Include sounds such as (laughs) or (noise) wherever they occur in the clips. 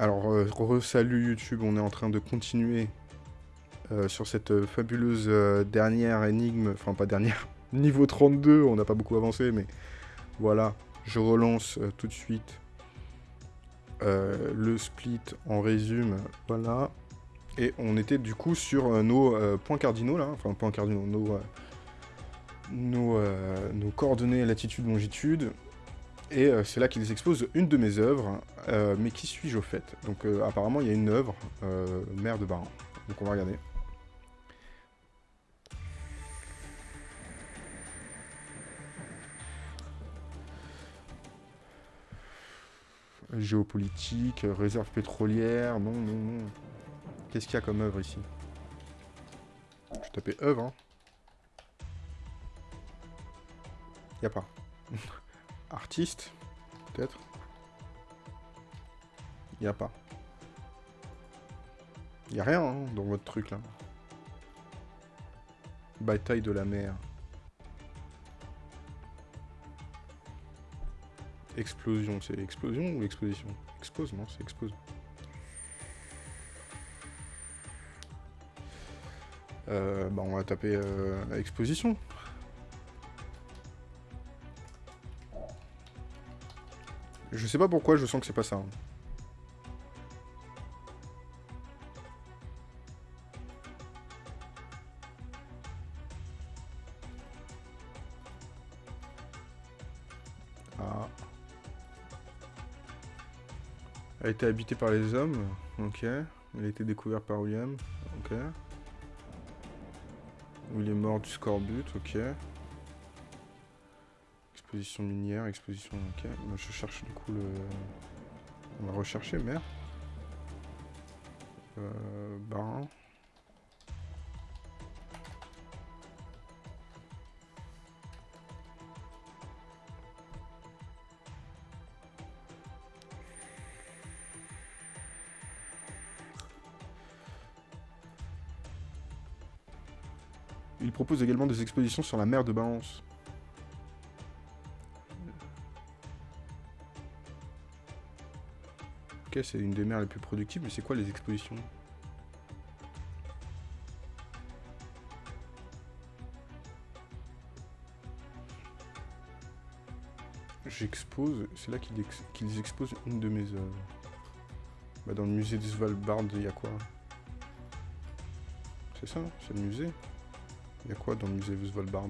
Alors, euh, re-salut YouTube, on est en train de continuer euh, sur cette euh, fabuleuse dernière énigme, enfin pas dernière, (laughs) niveau 32, on n'a pas beaucoup avancé, mais voilà, je relance tout de suite le split en résume, voilà. Et on était du coup sur nos points cardinaux là, enfin points cardinaux, nos, nos, nos coordonnées latitude, longitude. Et euh, c'est là qu'ils exposent une de mes œuvres, euh, mais qui suis-je au fait? Donc euh, apparemment il y a une œuvre, Mère de Barin. Donc on va regarder. Géopolitique, réserve pétrolière, non, non, non. Qu'est-ce qu'il y a comme œuvre ici? Je vais taper œuvre, hein. Y a pas. (laughs) Artiste, peut-être. Y a pas. Y a rien hein, dans votre truc là. Bataille de la mer. Explosion, c'est explosion ou exposition Expose, non, c'est expose. Euh, bah on va taper euh, exposition. Je sais pas pourquoi, je sens que c'est pas ça. hein. Ah. A été habité par les hommes. Ok. Il a été découvert par William. Ok. Il est mort du scorbut. Ok. Exposition minière, exposition... Ok. Moi, je cherche du coup le... On va rechercher, merde. Euh... Barin. Il propose également des expositions sur la mer de Balance. C'est une des mers les plus productives, mais c'est quoi les expositions? J'expose, c'est là qu'ils ex- qu'ils exposent une de mes œuvres. Bah, dans le musée de Svalbard, il y a quoi? C'est ça, c'est le musée? Il y a quoi dans le musée de Svalbard?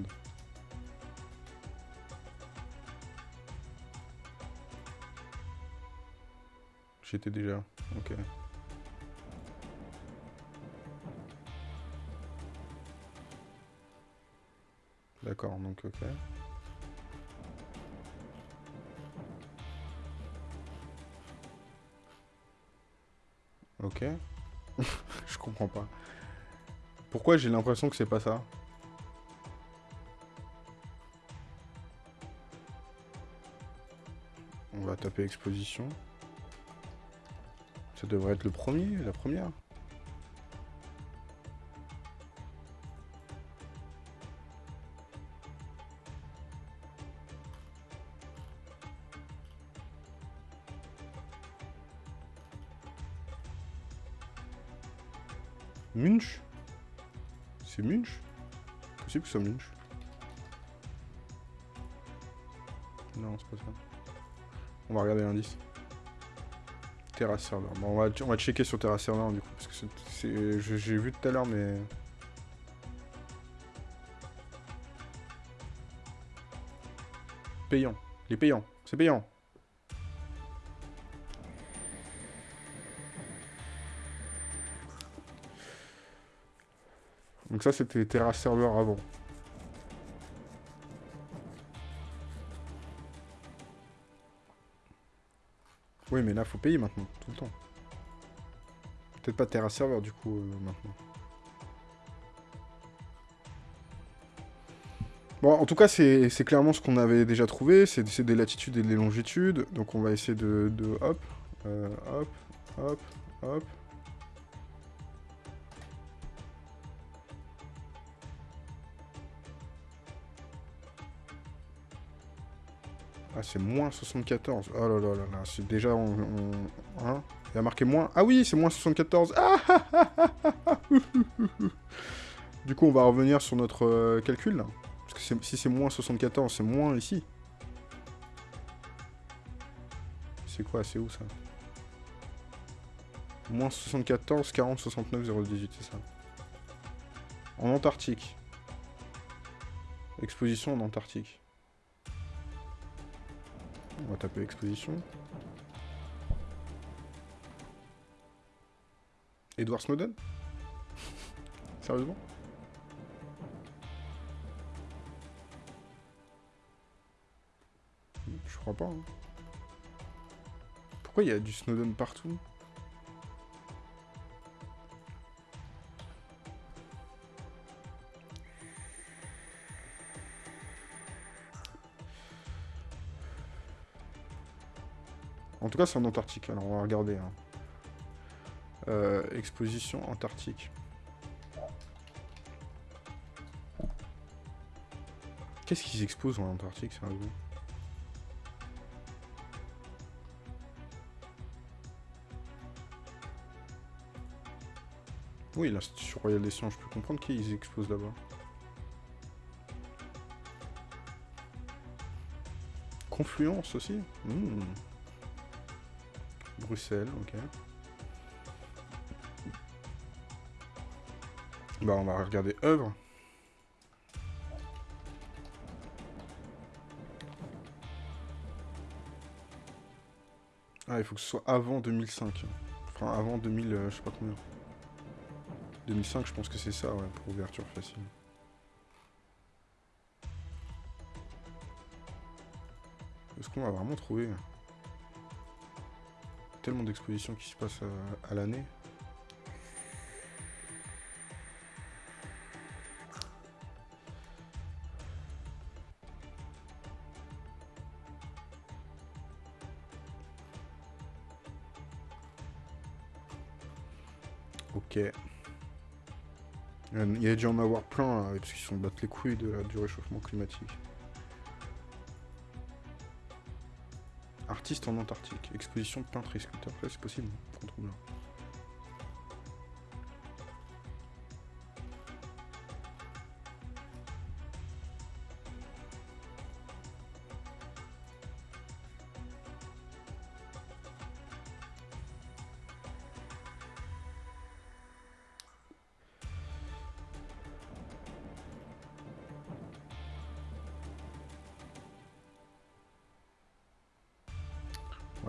J'étais déjà, ok. D'accord, donc ok. Ok. (laughs) Je comprends pas. Pourquoi j'ai l'impression que c'est pas ça? On va taper exposition. Ça devrait être le premier, la première. Munch? C'est Munch? Possible que ce soit Munch. Non, c'est pas ça. On va regarder l'indice. Terra Server. Bon, on va, checker sur Terra Server du coup, parce que j'ai vu tout à l'heure, mais... Payant. Il est payant. C'est payant. Donc ça, c'était Terra Server avant. Oui, mais là, faut payer maintenant, tout le temps. Peut-être pas Terra Server, du coup, euh, maintenant. Bon, en tout cas, c'est clairement ce qu'on avait déjà trouvé. C'est c'est des latitudes et des longitudes. Donc, on va essayer de... de hop, euh, hop, hop, hop. Ah, c'est moins 74. Oh là là là là, c'est déjà... On, hein Il a marqué moins... Ah oui, c'est moins 74. Ah, du coup, on va revenir sur notre euh, calcul, là. Parce que si c'est moins 74, c'est moins ici. C'est quoi C'est où, ça? Moins 74, 40, 69, 018, c'est ça? En Antarctique. Exposition en Antarctique. On va taper exposition. Edward Snowden? (laughs) Sérieusement? Je crois pas. Hein. Pourquoi il y a du Snowden partout? Tout cas, c'est en Antarctique. Alors, on va regarder. Hein. Euh, exposition Antarctique. Qu'est-ce qu'ils exposent en Antarctique, c'est un goût Oui, l'Institut Royal des Sciences, je peux comprendre qu'ils exposent là-bas. Confluence aussi? Hmm. Bruxelles, ok. Bah on va regarder œuvre. Ah, il faut que ce soit avant 2005. Enfin, avant 2000, euh, je sais pas combien. 2005, je pense que c'est ça, ouais, pour ouverture facile. Est-ce qu'on va vraiment trouver? Tellement d'expositions qui se passent à, l'année. Ok. Il y a dû en avoir plein, parce qu'ils sont battent les couilles de, du réchauffement climatique. En Antarctique. Exposition peintre et sculpteur. c'est possible. Contre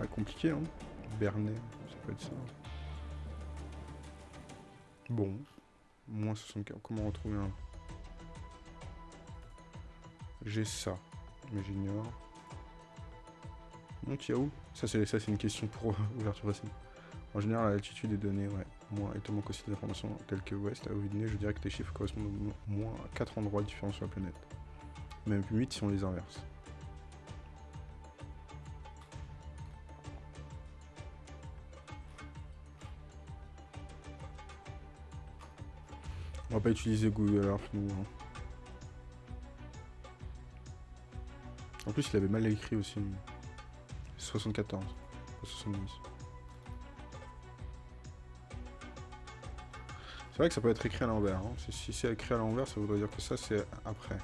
Compliqué, hein. Bernet, ça peut être ça. Bon. Moins 64. Comment retrouver un... J'ai ça. Mais j'ignore. Mon où? Ça, c'est une question pour euh, ouverture facile. En général, la latitude est donnée, ouais. Moi, étant qu'aussi des informations telles que ouest, à Ovidney, je dirais que les chiffres correspondent au moins à 4 endroits différents sur la planète. Même 8 si on les inverse. Pas utiliser Google Earth, nous. Hein. En plus, il avait mal écrit aussi. 74, 70. C'est vrai que ça peut être écrit à l'envers. Hein. Si c'est écrit à l'envers, ça voudrait dire que ça, c'est après.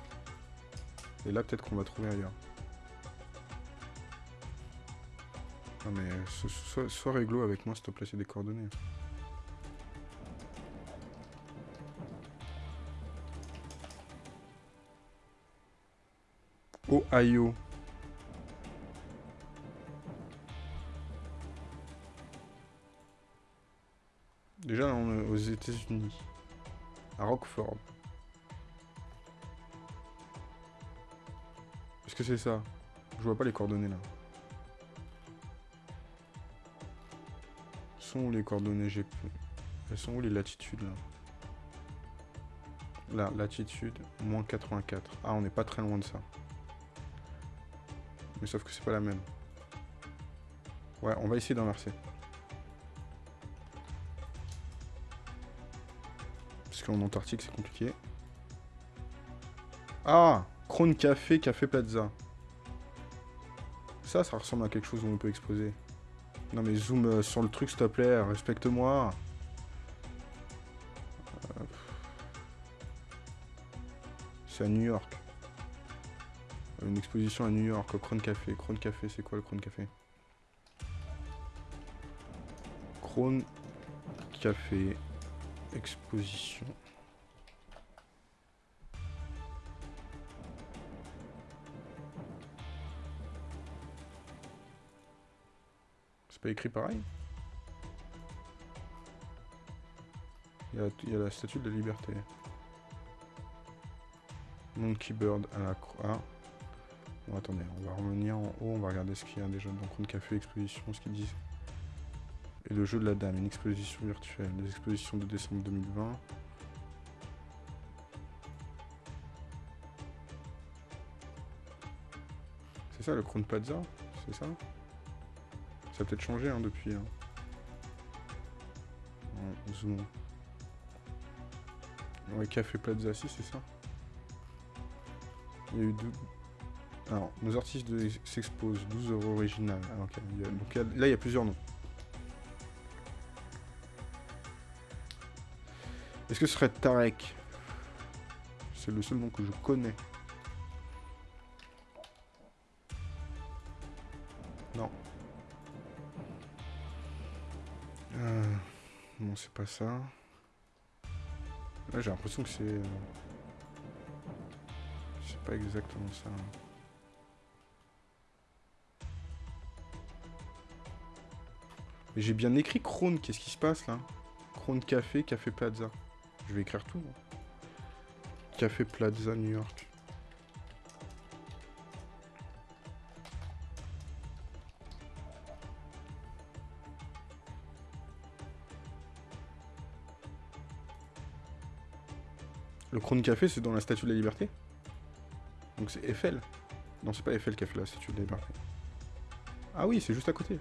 Et là, peut-être qu'on va trouver ailleurs. Non mais, sois, sois réglo avec moi, s'il te plaît, c'est des coordonnées. Ohio. Déjà, on est aux États-Unis. À Rockford. Est-ce que c'est ça? Je vois pas les coordonnées là. sont où les coordonnées GP Elles sont où les latitudes là? Là, latitude, moins 84. Ah, on n'est pas très loin de ça. Mais sauf que c'est pas la même. Ouais, on va essayer d'inverser. Parce qu'en Antarctique, c'est compliqué. Ah Krone Café, Café Plaza. Ça, ça ressemble à quelque chose où on peut exposer. Non mais zoom euh, sur le truc, s'il te plaît, respecte-moi. Euh, c'est à New York. Une exposition à New York, au Krone Café. Krone Café, c'est quoi le Krone Café? Krone Café, exposition. C'est pas écrit pareil? Il y, a, la statue de la liberté. Monkey Bird à la croix. Bon, attendez, on va revenir en haut, on va regarder ce qu'il y a déjà dans Crown Café, exposition, ce qu'ils disent. Et le jeu de la dame, une exposition virtuelle, des expositions de décembre 2020. C'est ça le Crown Plaza C'est ça? Ça a peut-être changé hein, depuis. Hein. zoom. Ouais, Café Plaza, si c'est ça. Il y a eu deux... Alors, nos artistes s'exposent, 12 euros original. Ah, donc là, il y a plusieurs noms. Est-ce que ce serait Tarek? C'est le seul nom que je connais. Non. Euh, non, c'est pas ça. Là, j'ai l'impression que c'est... Euh, c'est pas exactement ça. J'ai bien écrit Krone, qu'est-ce qui se passe là? Krone Café, Café Plaza. Je vais écrire tout. Café Plaza, New York. Le Krone Café, c'est dans la Statue de la Liberté? Donc c'est Eiffel? Non, c'est pas Eiffel qui a fait la Statue de la Liberté. Ah oui, c'est juste à côté.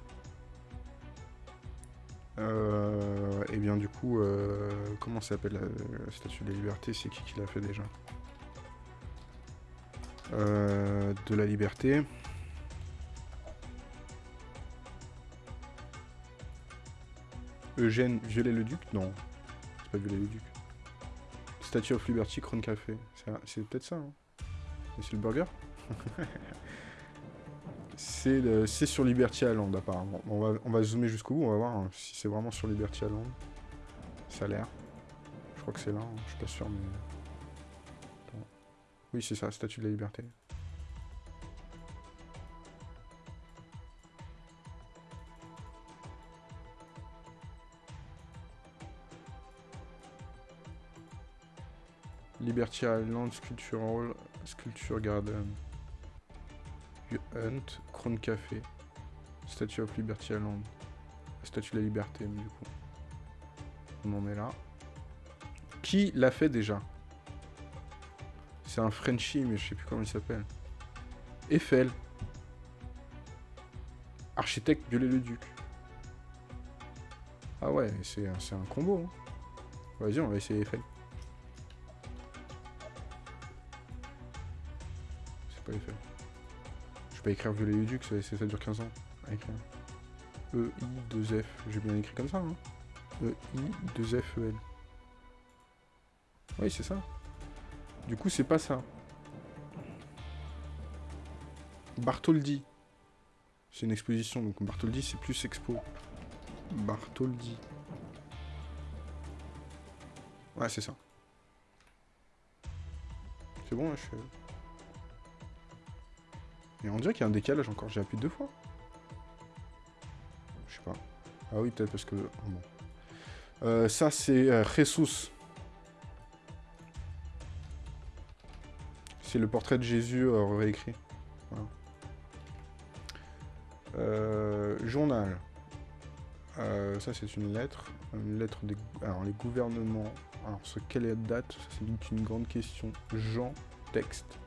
Euh, et bien du coup, euh, comment s'appelle la, Statue de la Liberté C'est qui qui l'a fait déjà? Euh, De la Liberté. Eugène Violet-le-Duc Non, c'est pas Violet-le-Duc. Statue of Liberty, Crown Café. C'est peut-être ça. Hein. C'est le burger? (laughs) C'est sur Liberty Island apparemment. On va, zoomer jusqu'au bout, on va voir hein, si c'est vraiment sur Liberty Island. Ça a l'air. Je crois que c'est là, hein, je suis pas sûr mais... Oui c'est ça, Statue de la Liberté. Liberty Island Sculptural Sculpture Garden. Hunt, Crown Café, Statue of Liberty Island, Statue de la Liberté, mais du coup. On en est là. Qui l'a fait déjà? C'est un Frenchie, mais je sais plus comment il s'appelle. Eiffel. Architecte Violet-le-Duc. Ah ouais, c'est un combo. Hein. Vas-y, on va essayer Eiffel. Pas écrire violet duc, ça, ça dure 15 ans à écrire. E, I, 2 F. J'ai bien écrit comme ça, hein. E, I, 2 F, E, L. Oui, c'est ça. Du coup, c'est pas ça. Bartholdi. C'est une exposition, donc Bartholdi, c'est plus expo. Bartholdi. Ouais, c'est ça. C'est bon, là, je suis... Et on dirait qu'il y a un décalage encore, j'ai appuyé deux fois. Je sais pas. Ah oui, peut-être parce que... Bon. Euh, ça, c'est euh, Jesus. C'est le portrait de Jésus euh, réécrit. journal. ça, c'est une lettre. Une lettre des... Alors, les gouvernements... Alors, ce quelle est la date? Ça, c'est une grande question. Jean, texte.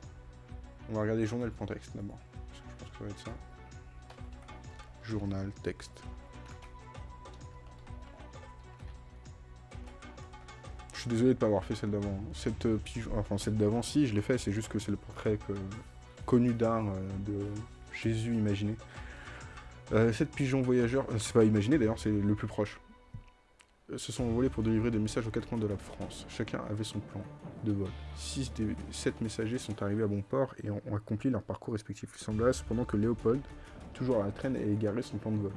On va regarder journal.texte d'abord. Je pense que ça va être ça. Journal, texte. Je suis désolé de ne pas avoir fait celle d'avant. Cette euh, enfin celle d'avant, si, je l'ai fait, c'est juste que c'est le portrait connu d'art euh, de Jésus imaginé. Euh, sept pigeons voyageurs, euh, c'est pas imaginé d'ailleurs, c'est le plus proche. Euh, se sont envolés pour délivrer des messages aux quatre coins de la France. Chacun avait son plan de vol. Six des sept messagers sont arrivés à bon port et ont, accompli leur parcours respectif. Il semblerait cependant que Léopold, toujours à la traîne, ait égaré son plan de vol.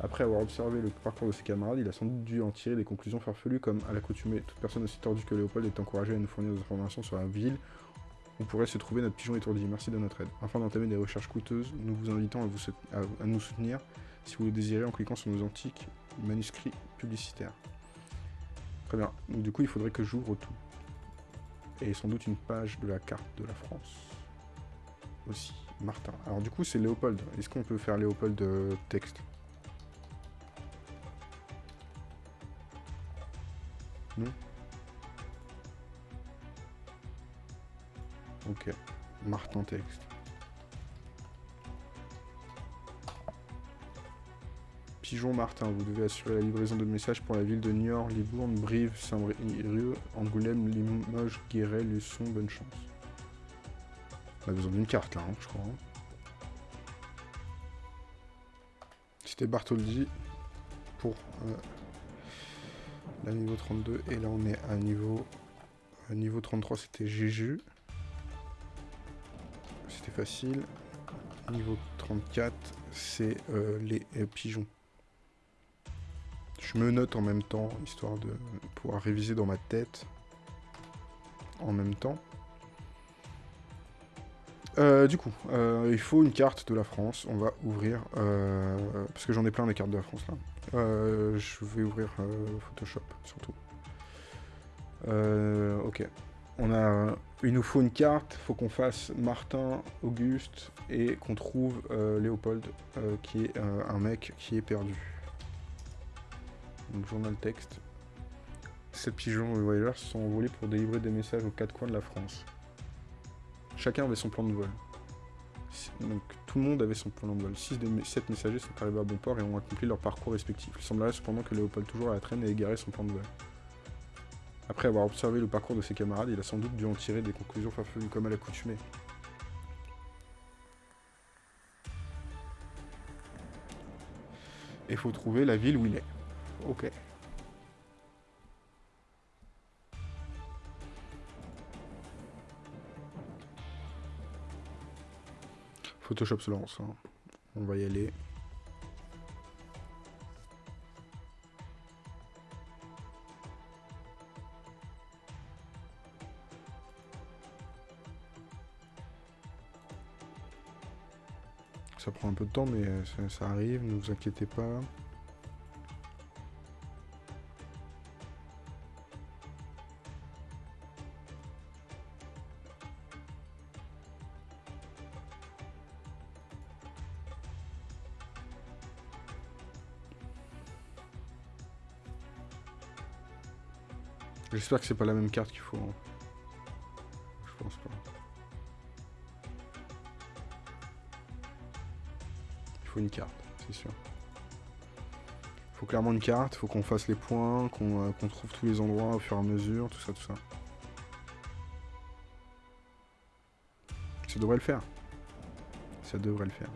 Après avoir observé le parcours de ses camarades, il a sans doute dû en tirer des conclusions farfelues comme à l'accoutumée. Toute personne aussi tordue que Léopold est encouragée à nous fournir des informations sur la ville où pourrait se trouver notre pigeon étourdi. Merci de notre aide. Afin d'entamer des recherches coûteuses, nous vous invitons à, nous soutenir si vous le désirez en cliquant sur nos antiques manuscrits publicitaires. Très bien. Du coup, il faudrait que j'ouvre tout. Et sans doute une page de la carte de la France. Aussi. Martin. Alors du coup, c'est Léopold. Est-ce qu'on peut faire Léopold euh, texte? Non? Ok. Martin texte. Pigeon Martin, vous devez assurer la livraison de messages pour la ville de Niort, Libourne, Brive, Saint-Brieuc, Angoulême, Limoges, Guéret, Luçon, bonne chance. On a besoin d'une carte là, hein, je crois. hein. C'était Bartholdi pour euh, la niveau 32 et là on est à niveau niveau 33 c'était Jéju. C'était facile. Niveau 34 c'est euh, les euh, pigeons. Je me note en même temps, histoire de pouvoir réviser dans ma tête en même temps. Euh, du coup, euh, il faut une carte de la France. On va ouvrir, euh, parce que j'en ai plein des cartes de la France là. Je vais ouvrir Photoshop surtout. Ok. On a, il nous faut une carte. Faut qu'on fasse Martin, Auguste et qu'on trouve Léopold, qui est un mec qui est perdu. Donc journal texte. Sept pigeons voyageurs se sont envolés pour délivrer des messages aux quatre coins de la France. Chacun avait son plan de vol. Donc tout le monde avait son plan de vol. 6 des 7 messagers sont arrivés à bon port et ont accompli leur parcours respectif. Il semblerait cependant que Léopold, toujours à la traîne, ait égaré son plan de vol. Après avoir observé le parcours de ses camarades, il a sans doute dû en tirer des conclusions farfelues comme à l'accoutumée. Et faut trouver la ville où il est. Ok. Photoshop se lance. hein. On va y aller. Ça prend un peu de temps, mais euh, ça, ça arrive, ne vous inquiétez pas. J'espère que c'est pas la même carte qu'il faut. hein. Je pense pas. Il faut une carte, c'est sûr. Il faut clairement une carte, il faut qu'on fasse les points, euh, qu'on trouve tous les endroits au fur et à mesure, tout ça, tout ça. Ça devrait le faire. Ça devrait le faire.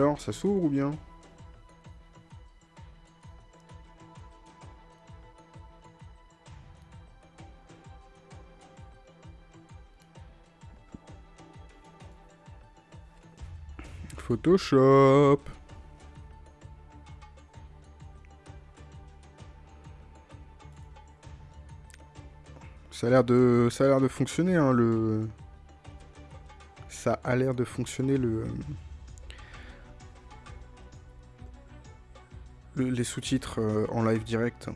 Alors, ça s'ouvre ou bien? Photoshop. Ça a l'air de ça a l'air de fonctionner hein, le ça a l'air de fonctionner le les sous-titres euh, en live direct.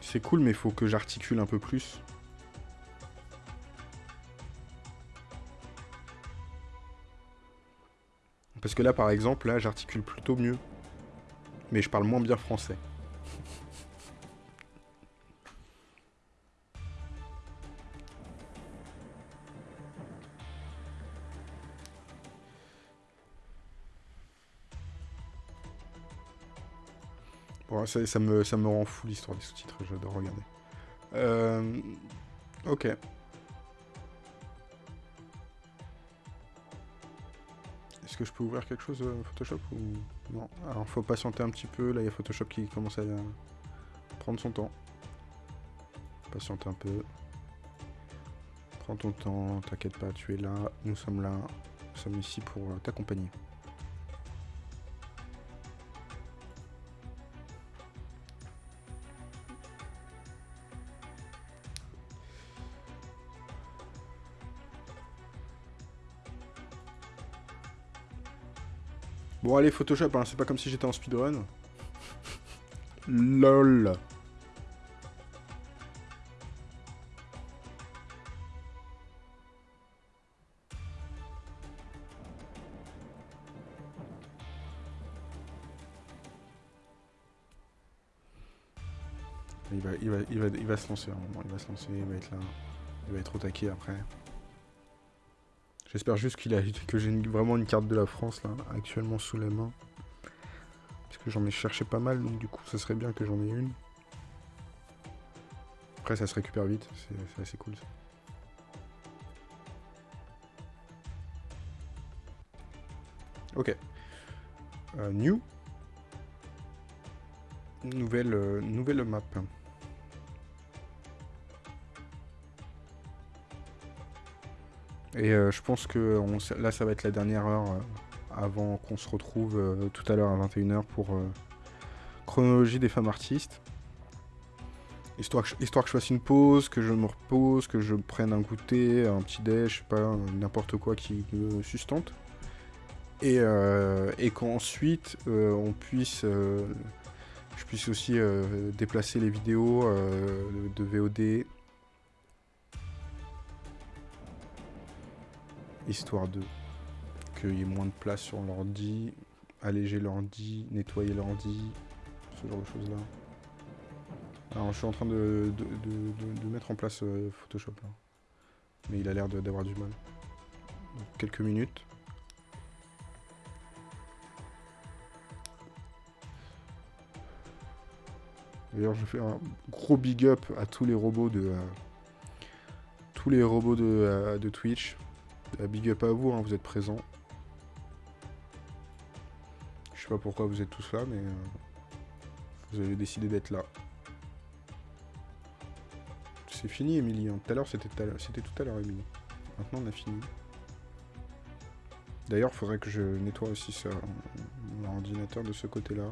C'est cool, mais faut que j'articule un peu plus. Parce que là, par exemple, là, j'articule plutôt mieux. Mais je parle moins bien français. Ça, me rend fou l'histoire des sous-titres, j'adore regarder. Euh, ok. Est-ce que je peux ouvrir quelque chose euh, Photoshop ou non? Alors faut patienter un petit peu, là il y a Photoshop qui commence à prendre son temps. Patiente un peu. Prends ton temps, t'inquiète pas, tu es là, nous sommes là, nous sommes ici pour euh, t'accompagner. Bon allez Photoshop, hein, c'est pas comme si j'étais en speedrun. LOL Il va, il, va, il, va, il va se lancer un moment, il va se lancer, il va être là. Il va être au taquet après. J'espère juste qu'il a (laughs) que j'ai vraiment une carte de la France là, actuellement sous la main. Parce que j'en ai cherché pas mal, donc du coup ça serait bien que j'en ai une. Après ça se récupère vite, c'est assez cool ça. Ok. Euh, new. Nouvelle, euh, nouvelle map. Et euh, je pense que là, ça va être la dernière heure euh, avant qu'on se retrouve euh, tout à l'heure à 21h pour chronologie des femmes artistes. Histoire que, je fasse une pause, que je me repose, que je prenne un goûter, un petit déj, je sais pas, n'importe quoi qui me sustente. Et, et qu'ensuite, on puisse... je puisse aussi déplacer les vidéos de VOD histoire de qu'il y ait moins de place sur l'ordi, alléger l'ordi, nettoyer l'ordi, ce genre de choses là. Alors je suis en train de, mettre en place euh, Photoshop là. Mais il a l'air d'avoir du mal. quelques minutes. D'ailleurs je fais un gros big up à tous les robots de... Euh, tous les robots de, euh, de Twitch. La big up à vous, hein, vous êtes présents. Je sais pas pourquoi vous êtes tous là, mais euh, vous avez décidé d'être là. C'est fini, Émilie. Hein. Tout à l'heure, c'était tout à l'heure, Émilie. Maintenant, on a fini. D'ailleurs, il faudrait que je nettoie aussi ça, mon ordinateur de ce côté-là.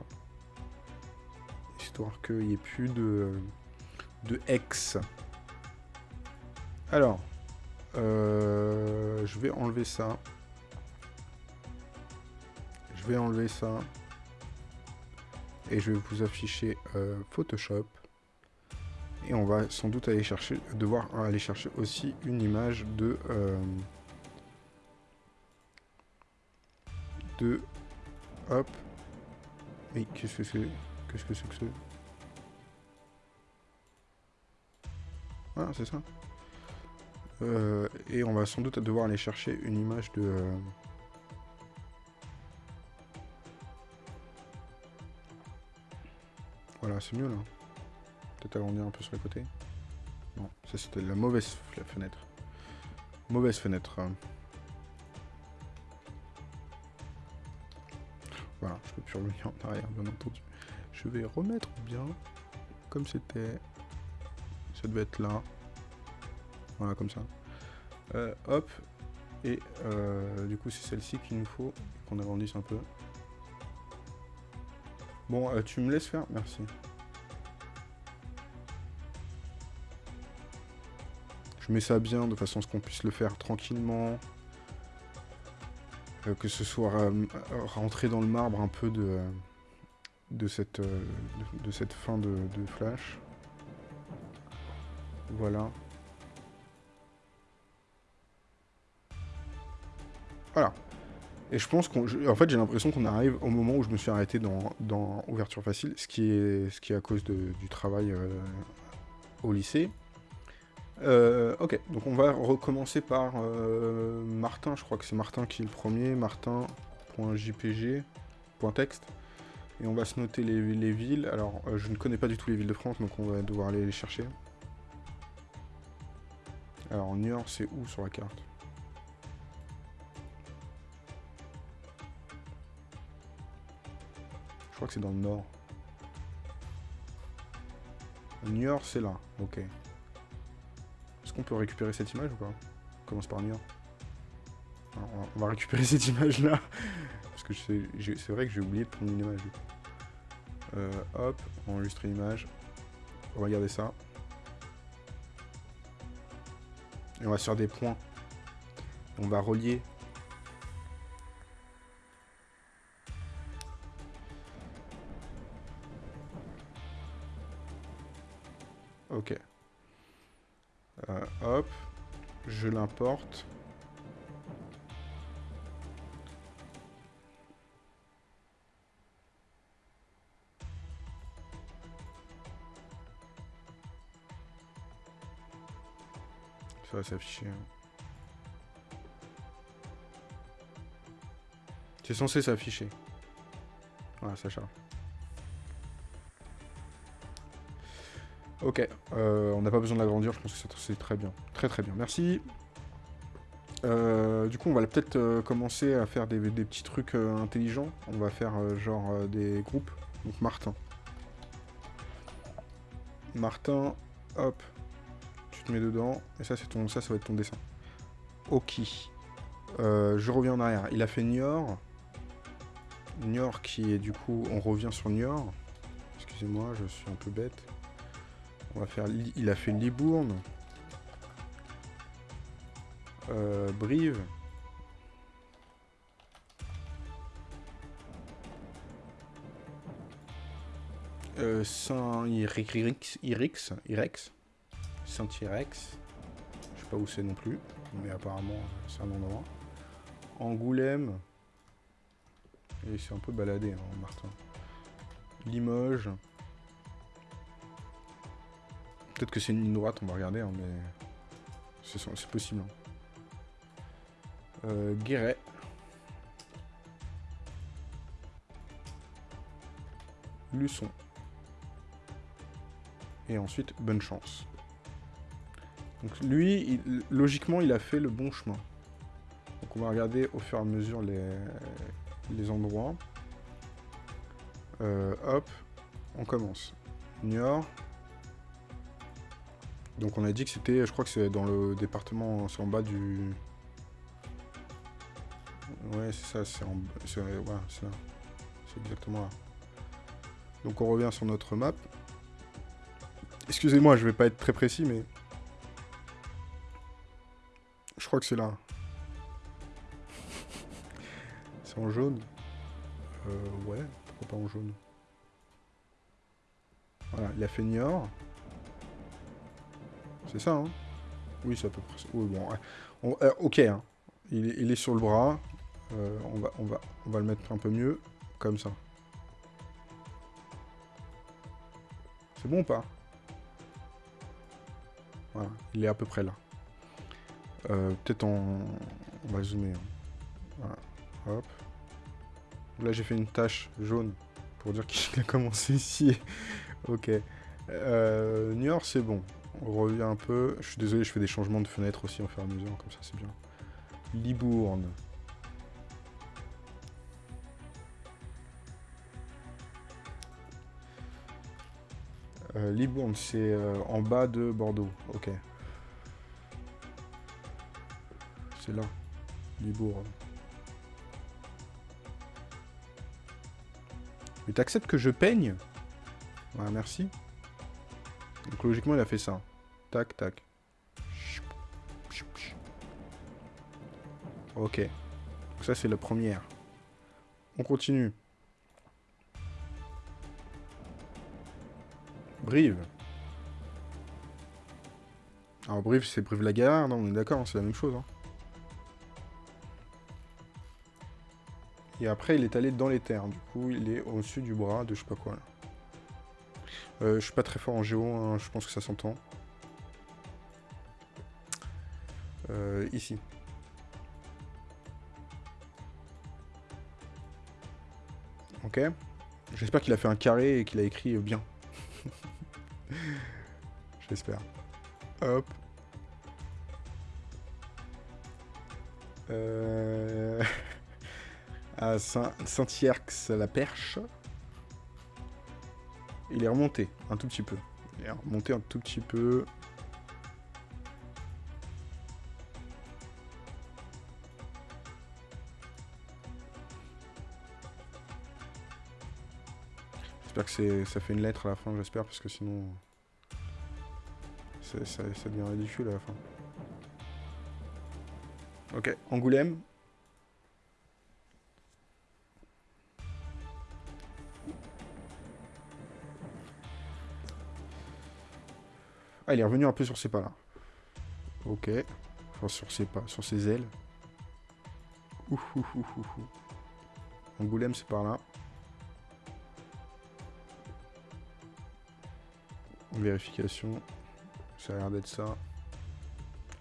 Histoire qu'il n'y ait plus de, de X. Alors, euh, je vais enlever ça. Je vais enlever ça. Et je vais vous afficher euh, Photoshop. Et on va sans doute aller chercher, devoir aller chercher aussi une image de... Euh, de... Hop. Mais qu'est-ce que c'est? Qu'est-ce que c'est que c'est Voilà, c'est ça. Euh, et on va sans doute devoir aller chercher une image de... Euh, voilà, c'est mieux là. Peut-être agrandir un peu sur les côtés. Non, ça c'était la mauvaise fenêtre. Mauvaise fenêtre. Voilà, je peux plus revenir en arrière, bien entendu. Je vais remettre bien comme c'était. Ça devait être là. Voilà, comme ça. Euh, hop. Et euh, du coup, c'est celle-ci qu'il nous faut. Qu'on agrandisse un peu. Bon, euh, tu me laisses faire Merci. Je mets ça bien de façon à ce qu'on puisse le faire tranquillement. que ce soit rentré dans le marbre un peu de, de, cette, de, cette fin de flash. Voilà. Voilà. Et je pense qu'en fait, j'ai l'impression qu'on arrive au moment où je me suis arrêté dans, Ouverture Facile, ce qui est, à cause du travail euh, au lycée. Euh, ok, donc on va recommencer par euh, Martin, je crois que c'est Martin qui est le premier, martin.jpg.text. Et on va se noter les, villes. Alors, je ne connais pas du tout les villes de France, donc on va devoir aller les chercher. Alors, Niort, c'est où sur la carte? Crois que c'est dans le nord. Niort, c'est là. Ok. Est-ce qu'on peut récupérer cette image ou pas? On commence par Niort. on va récupérer (laughs) cette image-là. Parce que c'est vrai que j'ai oublié de prendre une image. Euh, hop, enregistrer l'image. Regardez ça. Et on va faire des points. On va relier. Je l'importe. Ça va s'afficher. Hein. C'est censé s'afficher. Voilà, ça charge. Ok, euh, on n'a pas besoin de l'agrandir, je pense que c'est très bien. Très très bien, merci. Euh, du coup, on va peut-être euh, commencer à faire des, petits trucs intelligents. On va faire genre des groupes. Donc Martin. Martin, hop, tu te mets dedans. Et ça, ton, ça, ça va être ton dessin. Ok. je reviens en arrière. Il a fait Niort. Niort qui est du coup, on revient sur Niort. Excusez-moi, je suis un peu bête. On va faire... Il a fait Libourne. Euh, Brive. Euh, Saint-Irix. Irex. Saint-Irex. Je sais pas où c'est non plus. Mais apparemment, c'est un endroit. Angoulême. Et c'est un peu baladé, hein, Martin. Limoges. Peut-être que c'est une ligne droite, on va regarder, hein, mais c'est possible. Hein. Euh, Guéret. Luçon. Et ensuite, bonne chance. Donc lui, logiquement, il a fait le bon chemin. Donc on va regarder au fur et à mesure les, les endroits. Euh, hop, on commence. Niort, donc on a dit que c'était, je crois que c'est dans le département, c'est en bas du... Ouais, c'est ça, c'est en... c'est là. C'est exactement là. Donc on revient sur notre map. Excusez-moi, je vais pas être très précis, mais... Je crois que c'est là. (laughs) c'est en jaune. Euh, ouais, pourquoi pas en jaune? Voilà, il a fait. C'est ça, hein Oui, c'est à peu près ça. Oui, bon, euh, ok, hein. il, est sur le bras. Euh, on, va, on, va, on va le mettre un peu mieux, comme ça. C'est bon ou pas? Voilà, il est à peu près là. Euh, peut-être en... On va zoomer. Hein. Voilà, hop. Là, j'ai fait une tache jaune pour dire qu'il a commencé ici. (laughs) ok. Euh, York, c'est bon. On revient un peu. Je suis désolé, je fais des changements de fenêtre aussi en fur et à mesure, comme ça c'est bien. Libourne. Euh, Libourne, c'est euh, en bas de Bordeaux. Ok. C'est là. Libourne. Mais t'acceptes que je peigne? Voilà, merci. Donc logiquement, il a fait ça. Tac, tac. Ok. Donc ça, c'est la première. On continue. Brive. Alors Brive, c'est Brive-la-Gaillarde, non, on est d'accord, c'est la même chose. Hein. Et après, il est allé dans les terres. Du coup, il est au-dessus du bras de je sais pas quoi. Euh, je suis pas très fort en géo, hein, je pense que ça s'entend. Euh, ici. Ok. J'espère qu'il a fait un carré et qu'il a écrit bien. (laughs) J'espère. Hop. Euh... (laughs) à Saint-Yerx, la perche. Il est remonté un tout petit peu. Il est remonté un tout petit peu. J'espère que ça fait une lettre à la fin, j'espère, parce que sinon... Ça, devient ridicule à la fin. Ok, Angoulême, Ah, il est revenu un peu sur ses pas, là. Ok. Enfin, sur ses pas, sur ses ailes. Ouh. Angoulême, c'est par là. Vérification. Ça a l'air d'être ça.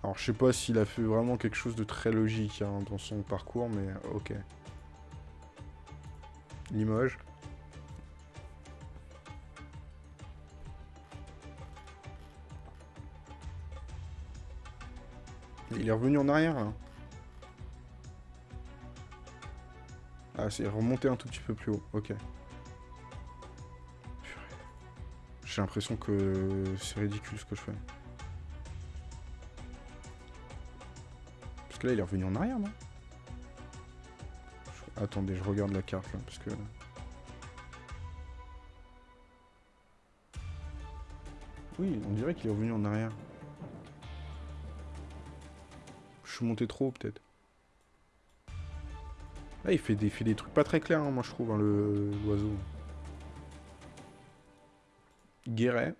Alors, je sais pas s'il a fait vraiment quelque chose de très logique hein, dans son parcours, mais ok. Limoges. Il est revenu en arrière. Ah, c'est remonté un tout petit peu plus haut. Ok. J'ai l'impression que c'est ridicule ce que je fais. Parce que là, il est revenu en arrière, non? Attendez, je regarde la carte, là, parce que... Oui, on dirait qu'il est revenu en arrière. suis monté trop peut-être. Là, il fait des, fait des trucs pas très clairs, hein, moi, je trouve, hein, l'oiseau. Guéret.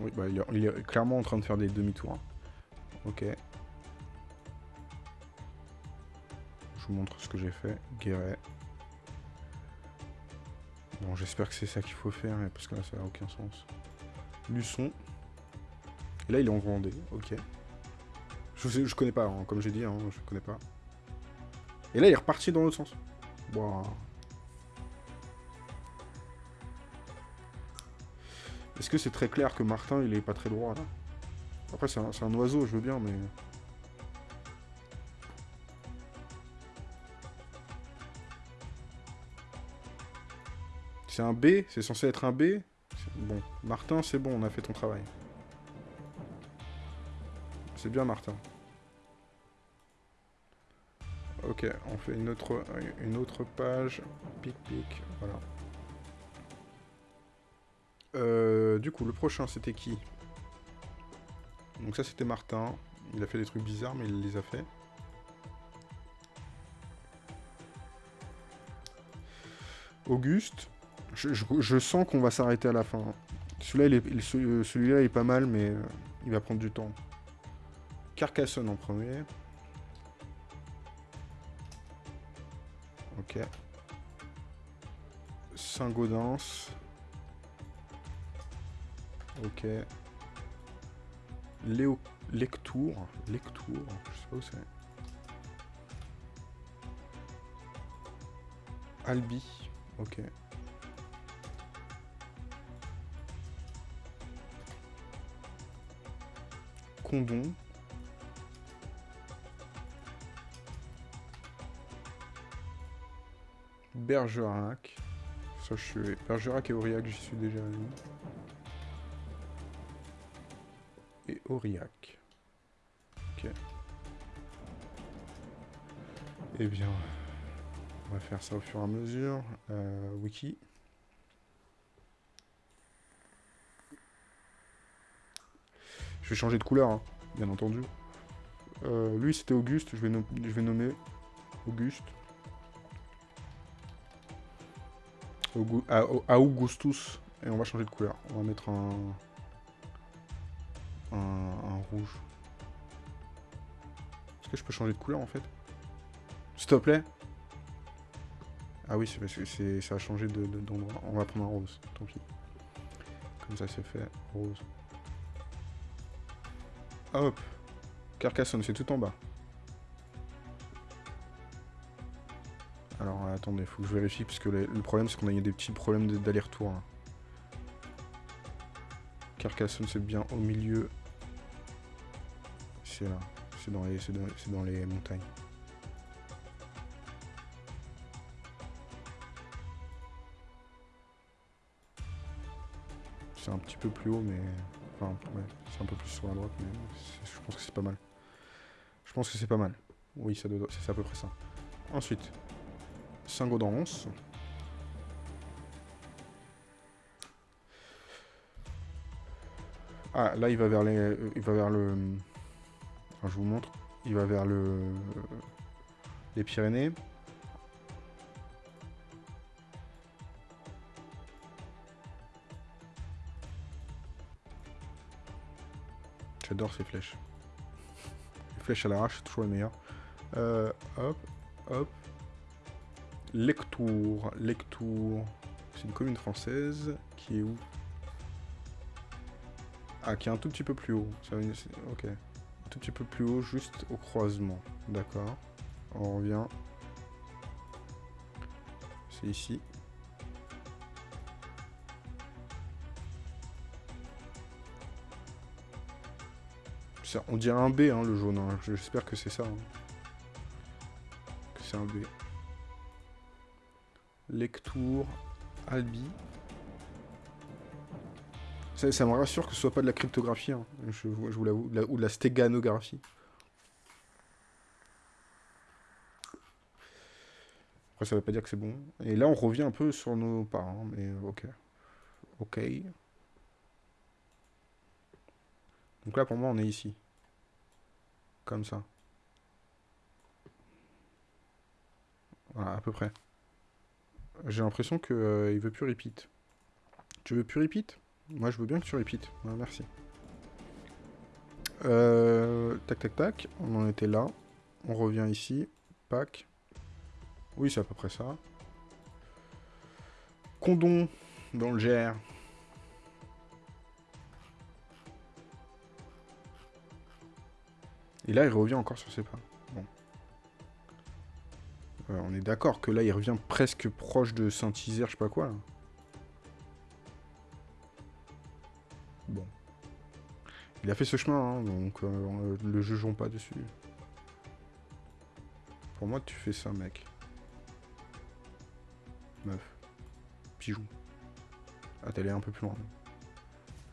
Oui, bah, il, est, clairement en train de faire des demi-tours. Hein. Ok. vous montre ce que j'ai fait. Guéret. Bon, j'espère que c'est ça qu'il faut faire, parce que là, ça n'a aucun sens. Luçon. Et là, il est en Vendée, ok. Je, je connais pas, hein, comme j'ai dit, hein, je connais pas. Et là, il est reparti dans l'autre sens. Bon. Est-ce que c'est très clair que Martin, il est pas très droit, là? Après, c'est un, un oiseau, je veux bien, mais... C'est un B C'est censé être un B? Bon, Martin, c'est bon, on a fait ton travail. C'est bien, Martin. Ok, on fait une autre, une autre page. Pic, pic, voilà. Euh, du coup, le prochain, c'était qui? Donc ça, c'était Martin. Il a fait des trucs bizarres, mais il les a fait. Auguste. Je, sens qu'on va s'arrêter à la fin. Celui-là, celui-là, est pas mal, mais euh, il va prendre du temps. Carcassonne en premier. Ok. Saint-Gaudens. Ok. Léo... Lectour. Lectour. Je sais pas où c'est. Albi. Ok. Condon. Bergerac. Ça, je suis... Bergerac et Aurillac, j'y suis déjà allé. Et Aurillac. Ok. Eh bien, on va faire ça au fur et à mesure. Euh, wiki. Je vais changer de couleur, hein, bien entendu. Euh, lui, c'était Auguste. Je vais, je vais nommer Auguste. À, Augustus. Et on va changer de couleur. On va mettre un, un, rouge. Est-ce que je peux changer de couleur, en fait? S'il te plaît? Ah oui, c'est parce que ça a changé d'endroit. on va prendre un rose, tant pis. Comme ça, c'est fait. Rose. Hop. Carcassonne, c'est tout en bas. Alors, attendez, faut que je vérifie, parce que le, problème, c'est qu'on a eu des petits problèmes d'aller-retour. Hein. Carcassonne, c'est bien au milieu. C'est là. C'est dans, les, dans les montagnes. C'est un petit peu plus haut, mais... Enfin, ouais, c'est un peu plus sur la droite, mais je pense que c'est pas mal. Je pense que c'est pas mal. Oui, c'est à peu près ça. Ensuite, Saint-Gaudens. Ah, là, il va vers les... Il va vers le... je vous montre. Il va vers le... Les Pyrénées. J'adore ces flèches. Les flèches à l'arrache, c'est toujours les meilleures. Euh, hop, hop. Lectour. Lectour. C'est une commune française qui est où? Ah, qui est un tout petit peu plus haut. Ok. Un tout petit peu plus haut, juste au croisement. D'accord. On revient. C'est ici. on dirait un B, hein, le jaune. Hein. J'espère que c'est ça. Hein. Que c'est un B. Lectour, Albi. Ça, me rassure que ce soit pas de la cryptographie, hein. je, vous l'avoue, ou de la stéganographie. Après, ça veut pas dire que c'est bon. Et là, on revient un peu sur nos parents, mais ok. Ok. Donc là, pour moi, on est ici. Comme ça. Voilà, à peu près. J'ai l'impression qu'il euh, veut plus repeat. Tu veux plus repeat? Moi, je veux bien que tu repeat. merci. Euh, tac, tac, tac. On en était là. On revient ici. Pack. Oui, c'est à peu près ça. Condom dans le GR. Et là, il revient encore sur ses pas. Euh, on est d'accord que là, il revient presque proche de Saint-Isère, je sais pas quoi. Bon. Il a fait ce chemin, hein, donc euh, le jugeons pas dessus. Pour moi, tu fais ça, mec. Meuf. Pigeon. Ah, t'es allé un peu plus loin.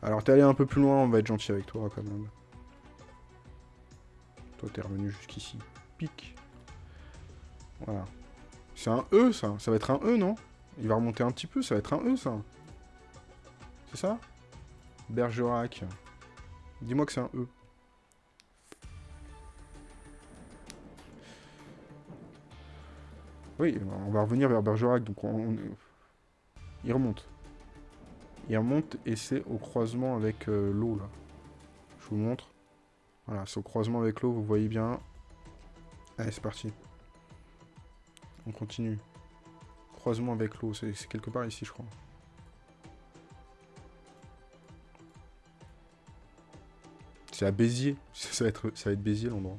Alors, t'es allé un peu plus loin, on va être gentil avec toi, quand même. Toi, t'es revenu jusqu'ici. Pique. Voilà. C'est un E, ça. Ça va être un E, non? Il va remonter un petit peu, ça va être un E, ça. C'est ça? Bergerac. Dis-moi que c'est un E. Oui, on va revenir vers Bergerac, donc on, Il remonte. Il remonte et c'est au croisement avec euh, l'eau, là. Je vous montre. Voilà, c'est au croisement avec l'eau, vous voyez bien. Allez, c'est parti. On continue. Croisement avec l'eau, c'est quelque part ici, je crois. C'est à Béziers. (laughs) Ça va être, ça va être Béziers l'endroit.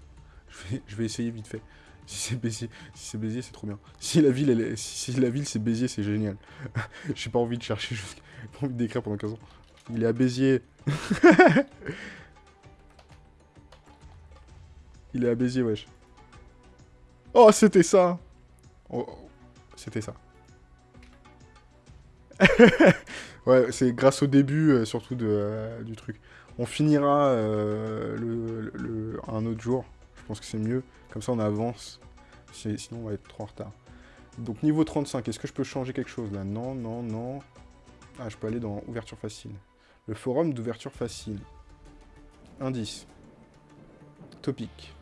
Je vais, je vais essayer vite fait. Si c'est Béziers, si c'est Béziers, c'est trop bien. Si la ville, la ville c'est Béziers, c'est génial. (laughs) J'ai pas envie de chercher, j'ai (laughs) pas envie d'écrire pendant 15 ans. Il est à Béziers. Il est à Béziers, wesh. Oh, c'était ça oh, C'était ça. (laughs) ouais, c'est grâce au début, euh, surtout euh, du truc. On finira euh, un autre jour. Je pense que c'est mieux. Comme ça, on avance. Sinon, on va être trop en retard. Donc, niveau 35, est-ce que je peux changer quelque chose, là? Non, non, non. Ah, je peux aller dans ouverture facile. Le forum d'ouverture facile. Indice. Topic.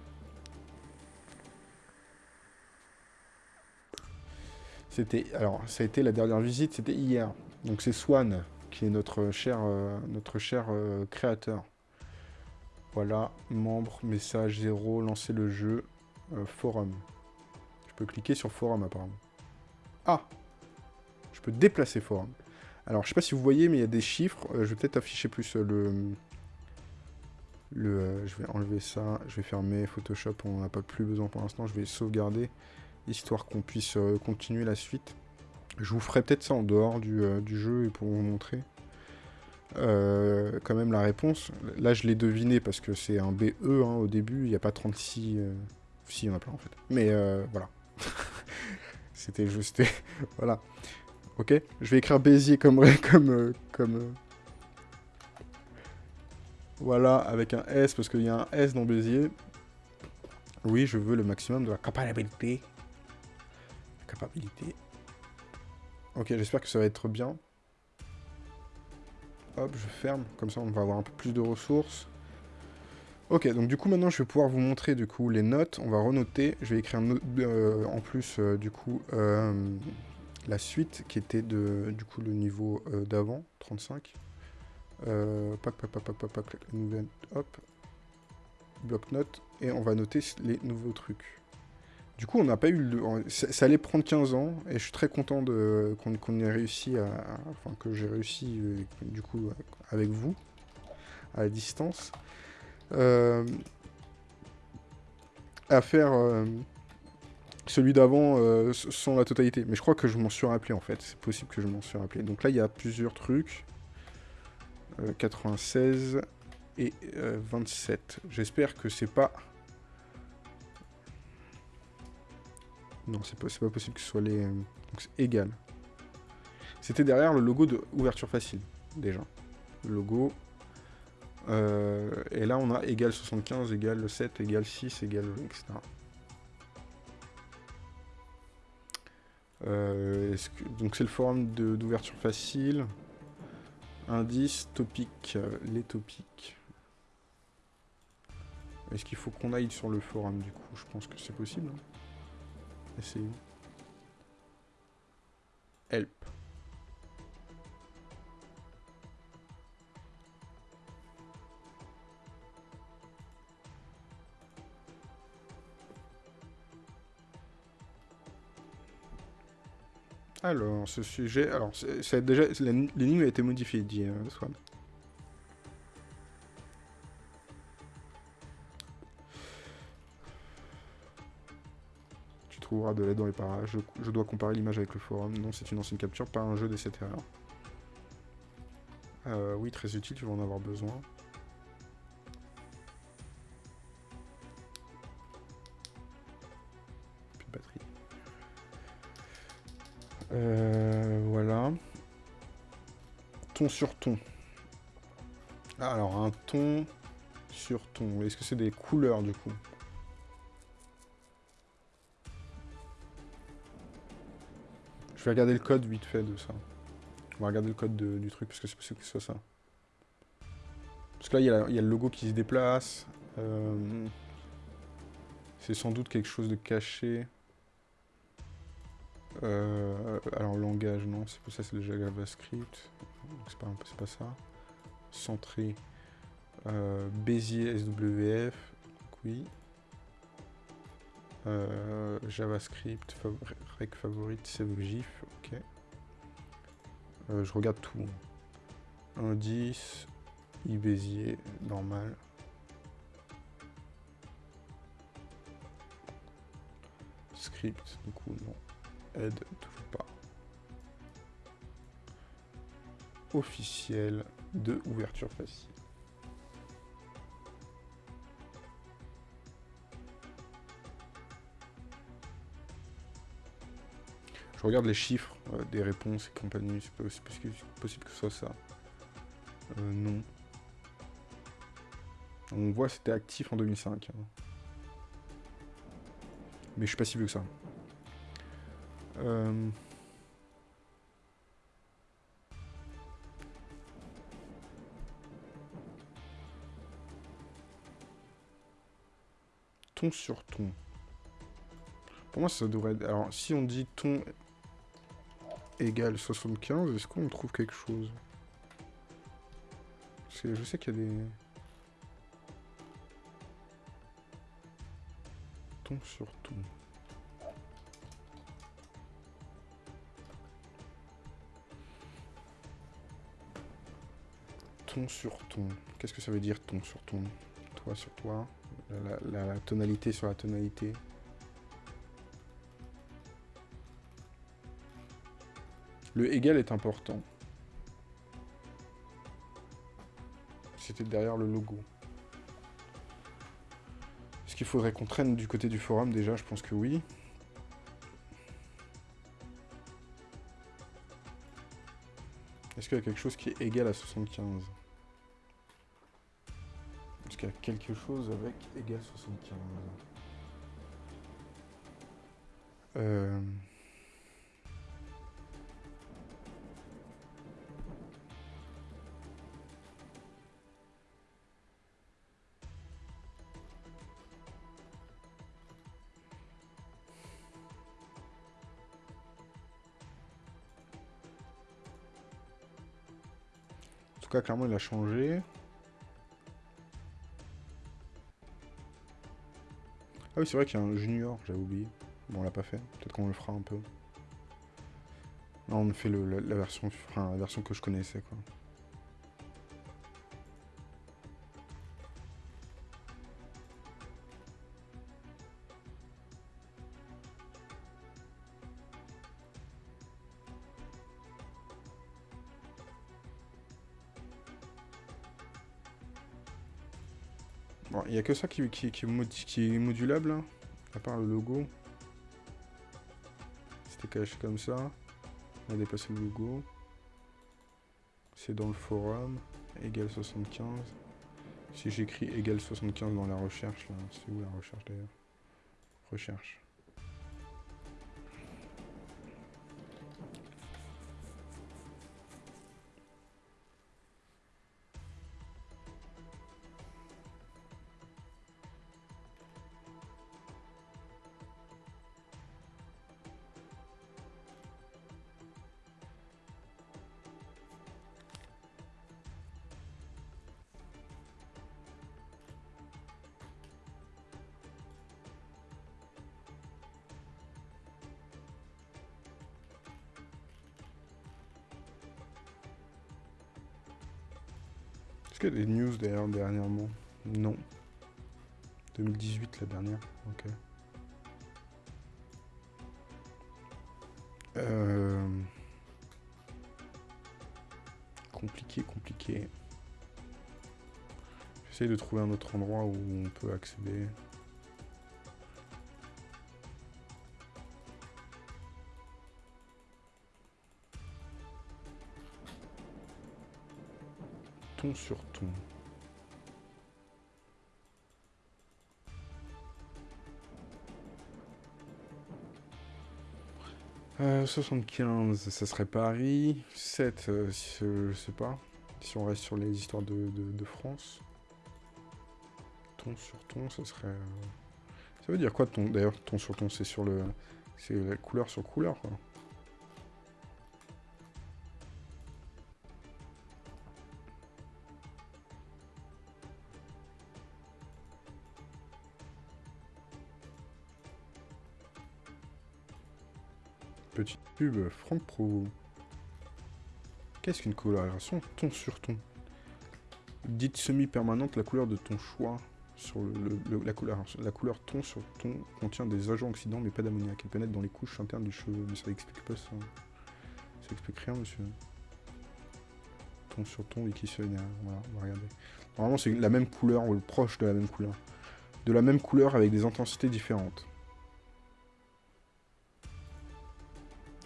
C'était, alors, ça a été la dernière visite, c'était hier. Donc c'est Swan, qui est notre cher, euh, notre cher euh, créateur. Voilà, membre, message 0, lancer le jeu, euh, forum. Je peux cliquer sur forum apparemment. Ah Je peux déplacer forum. Alors, je sais pas si vous voyez, mais il y a des chiffres. Je vais peut-être afficher plus le... le je vais enlever ça. Je vais fermer Photoshop. On n'a pas plus besoin pour l'instant. Je vais sauvegarder, histoire qu'on puisse continuer la suite. Je vous ferai peut-être ça en dehors du, du, jeu et pour vous montrer quand même la réponse. Là, je l'ai deviné parce que c'est un BE hein, au début. Il n'y a pas 36... Si, il y en a plein en fait. Mais voilà. (laughs) C'était juste... (laughs) voilà. Ok Je vais écrire Béziers comme... (laughs) comme, euh, comme euh, Voilà, avec un S, parce qu'il y a un S dans Béziers. Oui, je veux le maximum de la capacité. Ok, j'espère que ça va être bien. Hop, je ferme. Comme ça, on va avoir un peu plus de ressources. Ok, donc du coup, maintenant, je vais pouvoir vous montrer, du coup, les notes. On va renoter. Je vais écrire euh, en plus, du coup, la suite qui était de, du coup le niveau euh, d'avant, 35. Euh, pac, pac, pac, pac, pac, nouvelle, hop, bloc-notes, et on va noter les nouveaux trucs. Du coup, on n'a pas eu le... Ça, allait prendre 15 ans, et je suis très content qu'on ait réussi à... Enfin, que j'ai réussi, euh, du coup, avec vous, à distance, euh, à faire celui d'avant euh, sans la totalité. Mais je crois que je m'en suis rappelé en fait. C'est possible que je m'en suis rappelé. Donc là, il y a plusieurs trucs. 96 euh, et 27. Euh, J'espère que c'est pas... Non, c'est pas, possible que ce soit les... Donc c'est égal. C'était derrière le logo de ouverture facile, déjà. Logo. et là, on a égal 75, égal 7, égal 6, égal... etc. Euh, donc c'est le forum d'ouverture facile. Indice, topic, euh, les topics. Est-ce qu'il faut qu'on aille sur le forum du coup? Je pense que c'est possible. Hein. Help. Alors, ce sujet... Alors, c'est déjà... L'énigme a été modifiée, dit euh, De l'aide dans les parages. Je, dois comparer l'image avec le forum. Non, c'est une ancienne capture, pas un jeu de cette erreur. Euh, oui, très utile, tu vas en avoir besoin. Euh, voilà. Ton sur ton. alors, un ton sur ton. Est-ce que c'est des couleurs, du coup? Je vais regarder le code vite fait de ça. On va regarder le code du truc, parce que c'est possible que ce soit ça. Parce que là, il y, a le logo qui se déplace. Euh, c'est sans doute quelque chose de caché. Euh, alors langage, non, c'est pour ça c'est déjà JavaScript. C'est pas, pas ça. Centré. Euh, Bézier SWF. oui. Euh, JavaScript, rec favorite, save GIF, ok. Euh, je regarde tout. Indice, iBézier, normal. Script, du coup, non. Aide, toujours pas. Officiel de ouverture facile. Regarde les chiffres euh, des réponses et compagnie, c'est possible, possible que ce soit ça. Euh, non. On voit c'était actif en 2005. Hein. Mais je suis pas si vieux que ça. Euh... Ton sur ton. Pour moi, ça devrait être... Alors, si on dit ton égale 75, est-ce qu'on trouve quelque chose? Je sais qu'il y a des... Ton sur ton. ton sur ton. Qu'est-ce que ça veut dire ton sur ton? Toi sur toi? La, tonalité sur la tonalité. Le égal est important. C'était derrière le logo. Est-ce qu'il faudrait qu'on traîne du côté du forum déjà? Je pense que oui. Est-ce qu'il y a quelque chose qui est égal à 75 Est-ce qu'il y a quelque chose avec égal 75 euh... clairement, il a changé. Ah oui, c'est vrai qu'il y a un junior, j'avais oublié. Bon, on l'a pas fait. Peut-être qu'on le fera un peu. Non, on fait le, la, version, enfin, la version que je connaissais, quoi. Que ça qui, qui, qui, est modulable, hein, à part le logo. C'était caché comme ça. On a dépassé le logo. C'est dans le forum. Égal 75. Si j'écris égal 75 dans la recherche, là, c'est où la recherche d'ailleurs? Recherche. Des news d'ailleurs dernièrement Non. 2018 la dernière, ok. Euh... Compliqué, compliqué. J'essaie de trouver un autre endroit où on peut accéder. Sur ton. Euh, 75, ça serait Paris. 7, euh, je sais pas. Si on reste sur les histoires de, de, France. Ton sur ton, ça serait... Euh, ça veut dire quoi ton? D'ailleurs, ton sur ton, c'est sur le... C'est la couleur sur couleur, quoi. Pub, Franck Pro. Qu'est-ce qu'une coloration ton sur ton Dite semi-permanente, la couleur de ton choix sur le, la, couleur, ton sur ton contient des agents oxydants mais pas d'ammoniac. Elle pénètre dans les couches internes du cheveu. Mais ça explique pas ça. Ça explique rien, monsieur. Ton sur ton, wikissionnaire. Voilà, on va regarder. Normalement, c'est la même couleur, ou proche de la même couleur. De la même couleur avec des intensités différentes.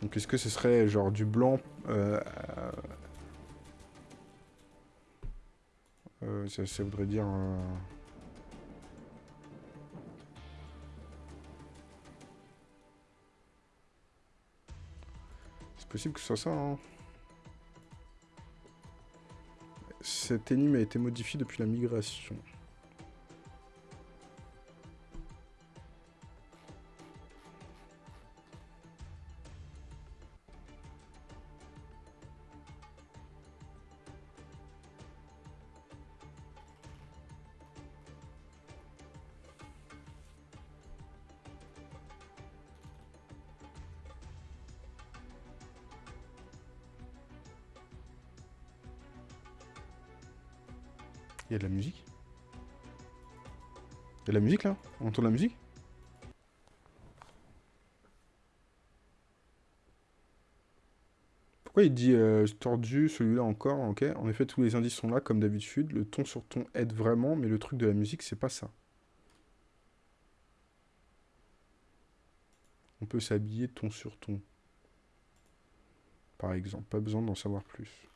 Donc est-ce que ce serait genre du blanc euh, euh, ça, voudrait dire... C'est possible que ce soit ça, hein. Cette énigme a été modifiée depuis la migration. Il de la musique Il y a de la musique, là? On entend de la musique? Pourquoi il dit euh, tordu, celui-là encore? En effet, tous les indices sont là, comme d'habitude. Le ton sur ton aide vraiment, mais le truc de la musique, c'est pas ça. On peut s'habiller ton sur ton. Par exemple, pas besoin d'en savoir plus.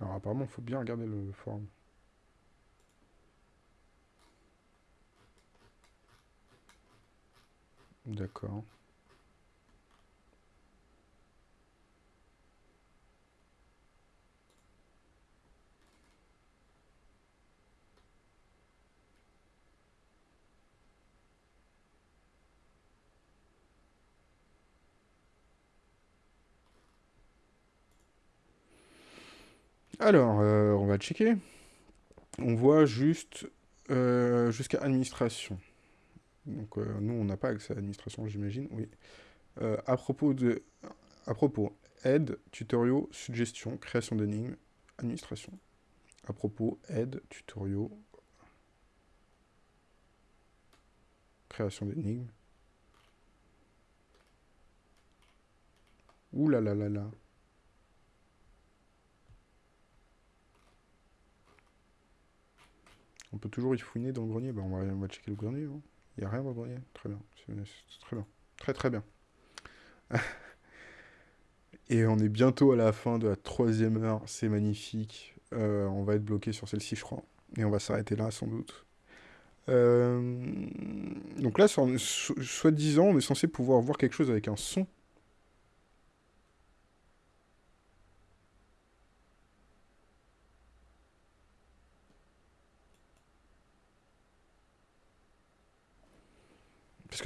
Alors apparemment, il faut bien regarder le forum. D'accord. Alors, euh, on va checker. On voit juste euh, jusqu'à administration. Donc euh, nous, on n'a pas accès à l'administration, j'imagine. Oui. à propos de... À propos, aide, tutoriaux, suggestions, création d'énigmes, administration. À propos, aide, tutoriaux, création d'énigmes. Ouh là là là là. On peut toujours y fouiner dans le grenier. Bah, on, va, checker le grenier. Hein. Il n'y a rien dans le grenier. Très bien. C'est très bien. Très très bien. (laughs) Et on est bientôt à la fin de la troisième heure. C'est magnifique. Euh, on va être bloqué sur celle-ci, je crois. Et on va s'arrêter là, sans doute. Euh, donc là, soi-disant, on est censé pouvoir voir quelque chose avec un son.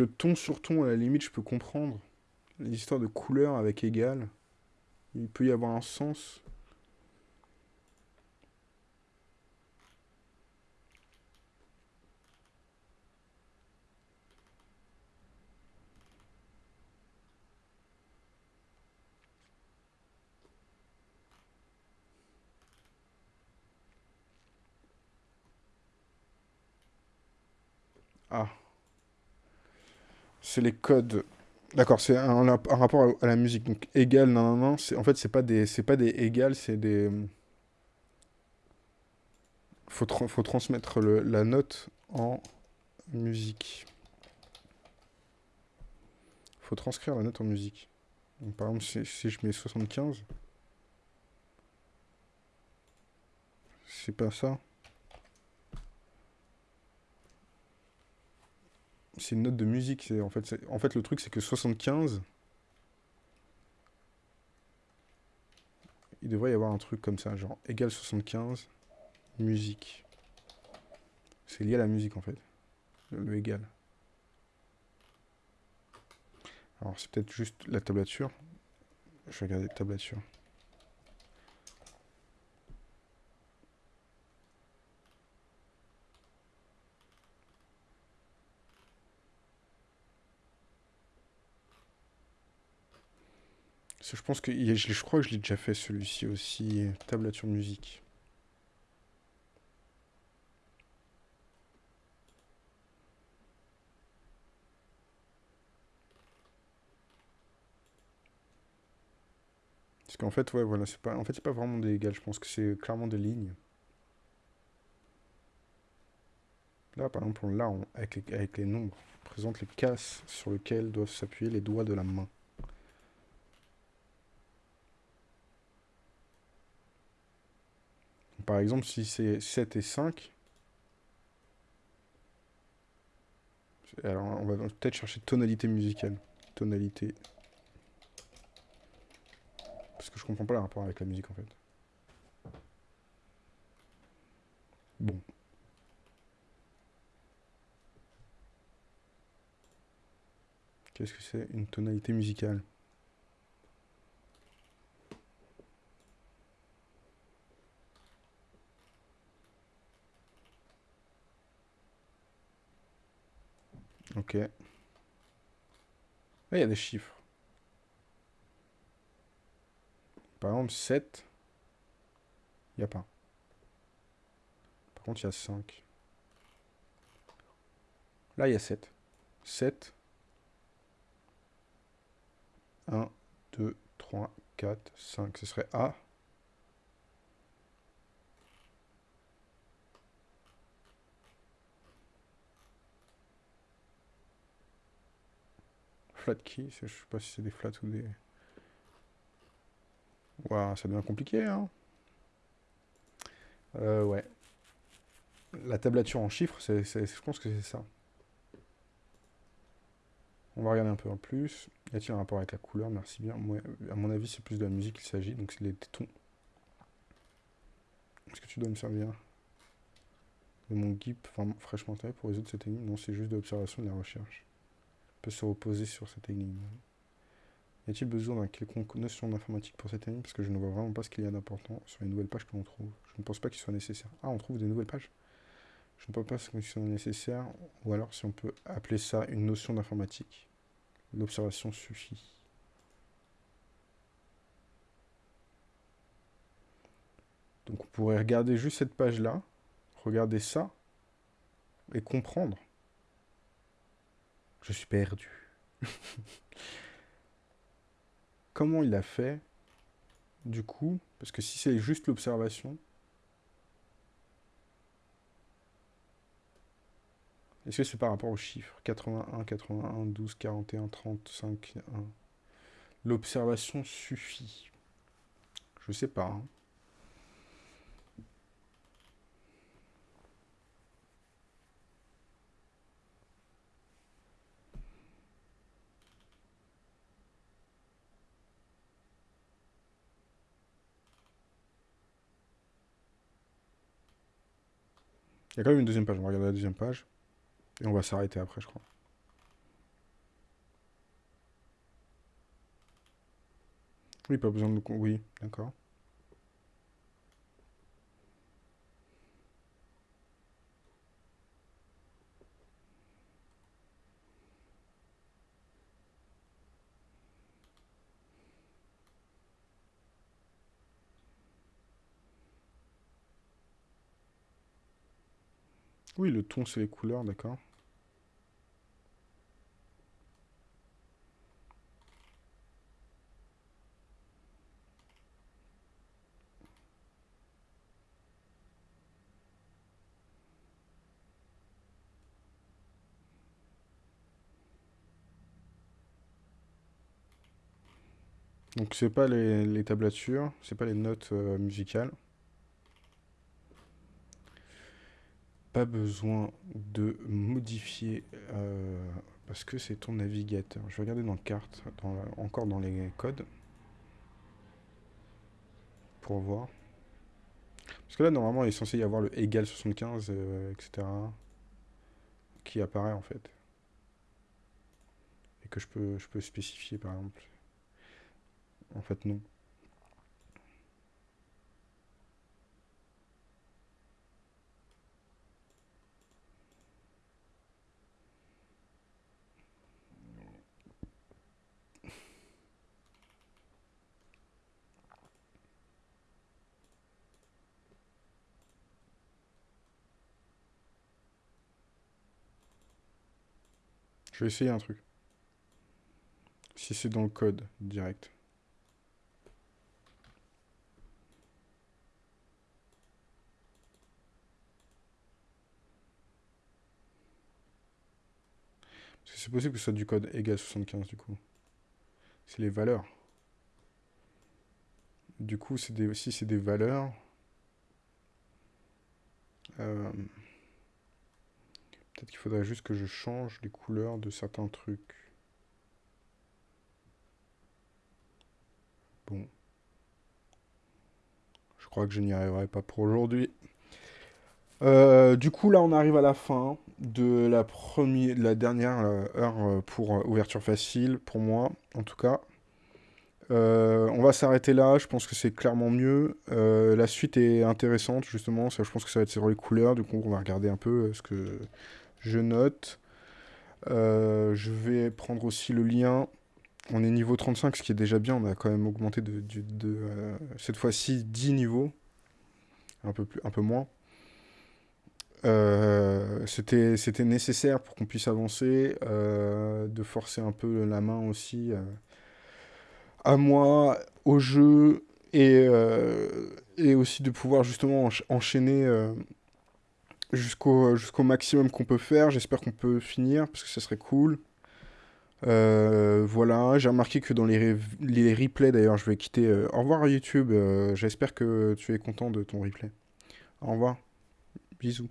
Ton sur ton, à la limite, je peux comprendre. L'histoire de couleur avec égal, il peut y avoir un sens. Ah. C'est les codes. D'accord, c'est un, rapport à, la musique. Donc égal, non, non, non. En fait, c'est pas des, c'est pas des égales, c'est des. Faut, faut transmettre la note en musique. Faut transcrire la note en musique. Par exemple, si, si je mets 75, c'est pas ça. C'est une note de musique. En fait, en fait, le truc, c'est que 75... Il devrait y avoir un truc comme ça, genre égal 75, musique. C'est lié à la musique, en fait. Le, égal. Alors, c'est peut-être juste la tablature. Je vais regarder la tablature. Je pense que je crois que je l'ai déjà fait celui-ci aussi, tablature musique. Parce qu'en fait, ouais, voilà, c'est pas, en fait, c'est pas vraiment des égales. Je pense que c'est clairement des lignes. Là, par exemple, là, avec, les, avec les nombres, on présente les cases sur lesquelles doivent s'appuyer les doigts de la main. Par exemple, si c'est 7 et 5, alors on va peut-être chercher tonalité musicale. Tonalité. Parce que je comprends pas le rapport avec la musique en fait. Bon. Qu'est-ce que c'est une tonalité musicale? Ok. Ah, il y a des chiffres. Par exemple, 7. Il n'y a pas. Par contre, il y a 5. Là, il y a 7. 7. 1, 2, 3, 4, 5. Ce serait A. Flat key, je sais pas si c'est des flats ou des... Waouh, ça devient compliqué, hein euh, ouais. La tablature en chiffres, c'est, je pense que c'est ça. On va regarder un peu en plus. Y a-t-il un rapport avec la couleur? Merci bien. Moi, à mon avis, c'est plus de la musique qu'il s'agit, donc c'est les tons. Est-ce que tu dois me servir de mon GIP fraîchement taillé pour résoudre cette énigme? Non, c'est juste de l'observation de la recherche. Peut se reposer sur cette énigme. Y a-t-il besoin d'un quelconque notion d'informatique pour cette énigme? Parce que je ne vois vraiment pas ce qu'il y a d'important sur les nouvelles pages que l'on trouve. Je ne pense pas qu'il soit nécessaire. Ah, on trouve des nouvelles pages Je ne pense pas qu'il soit nécessaire. Ou alors si on peut appeler ça une notion d'informatique. L'observation suffit. Donc on pourrait regarder juste cette page-là, regarder ça, et comprendre. Je suis perdu. (laughs) Comment il a fait, du coup, parce que si c'est juste l'observation, Est-ce que c'est par rapport aux chiffres? 81, 81, 12, 41, 35, 1. L'observation suffit. Je sais pas. Hein. Il y a quand même une deuxième page. On va regarder la deuxième page. Et on va s'arrêter après, je crois. Oui, pas besoin de... Oui, d'accord. Oui, le ton, c'est les couleurs, d'accord. Donc c'est pas les, tablatures, c'est pas les notes euh, musicales. Pas besoin de modifier euh, parce que c'est ton navigateur. Je vais regarder dans carte, encore dans les codes pour voir. Parce que là normalement il est censé y avoir le égal 75, etc. qui apparaît en fait. Et que je peux, je peux spécifier par exemple. En fait, non. Je vais essayer un truc. Si c'est dans le code direct. C'est possible que ce soit du code égal 75 du coup. C'est les valeurs. Du coup, des, si c'est des valeurs... Euh, peut-être qu'il faudrait juste que je change les couleurs de certains trucs. Bon. Je crois que je n'y arriverai pas pour aujourd'hui. Euh, du coup, là, on arrive à la fin de la, première, de la dernière euh, heure euh, pour ouverture facile, pour moi, en tout cas. On va s'arrêter là, je pense que c'est clairement mieux. La suite est intéressante, justement, je pense que ça va être sur les couleurs, du coup, on va regarder un peu ce que je note. Euh, je vais prendre aussi le lien. On est niveau 35, ce qui est déjà bien, on a quand même augmenté de, euh, cette fois-ci 10 niveaux, un peu, plus, un peu moins. Euh, c'était, nécessaire pour qu'on puisse avancer, de forcer un peu la main aussi à moi, au jeu, et, et aussi de pouvoir justement encha- enchaîner jusqu'au jusqu'au maximum qu'on peut faire. J'espère qu'on peut finir, parce que ça serait cool. Euh, voilà, j'ai remarqué que dans les, les replays, d'ailleurs, je vais quitter. euh, au revoir YouTube, euh, j'espère que tu es content de ton replay. Au revoir, bisous.